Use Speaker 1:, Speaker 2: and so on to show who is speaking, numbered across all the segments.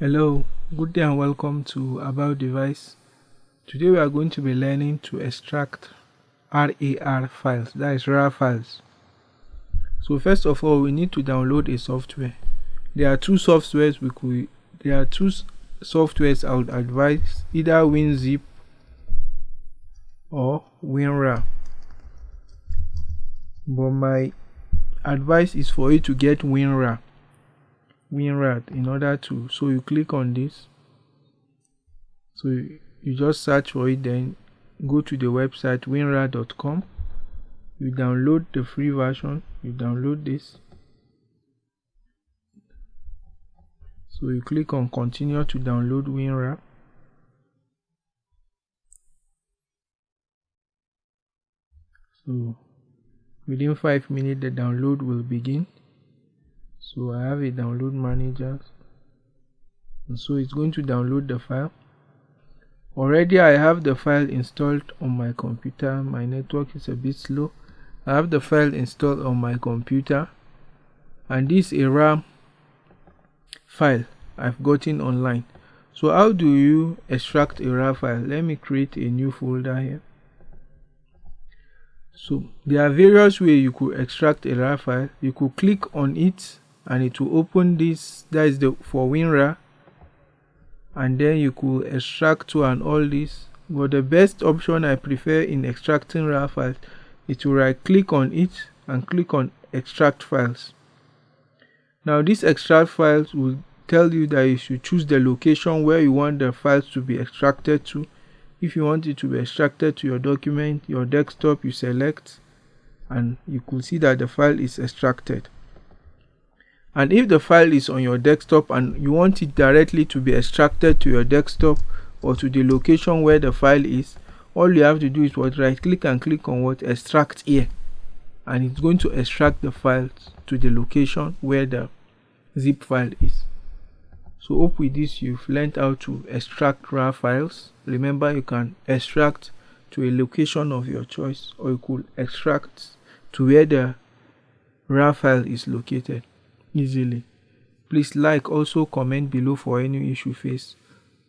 Speaker 1: Hello, good day and welcome to About Device. Today we are going to be learning to extract RAR files, that is RAR files. So first of all, we need to download a software. There are two softwares we could, there are two softwares I would advise, either WinZip or WinRAR. But my advice is for you to get WinRAR WinRAR in order to so you click on this. So you, you just search for it then go to the website winrar.com you download the free version you download this. So you click on continue to download WinRAR so within 5 minutes the download will begin so I have a download manager. And so it's going to download the file. Already I have the file installed on my computer. My network is a bit slow. I have the file installed on my computer. And this is a RAR file I've gotten online. So how do you extract a RAR file? Let me create a new folder here. So there are various ways you could extract a RAR file. You could click on it and it will open this that is the for WinRAR and then you could extract to and all this. But the best option I prefer in extracting RAR files is to right click on it and click on extract files. Now this extract files will tell you that you should choose the location where you want the files to be extracted to. If you want it to be extracted to your document your desktop you select and you could see that the file is extracted and if the file is on your desktop and you want it directly to be extracted to your desktop or to the location where the file is all you have to do is what right click and click on what extract here. And it's going to extract the files to the location where the zip file is. So hope with this you've learned how to extract RAR files. Remember you can extract to a location of your choice or you could extract to where the RAR file is located easily. Please like also comment below for any issue faced.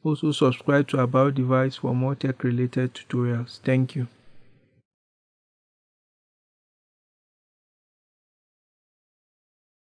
Speaker 1: Also subscribe to About Device for more tech related tutorials. Thank you.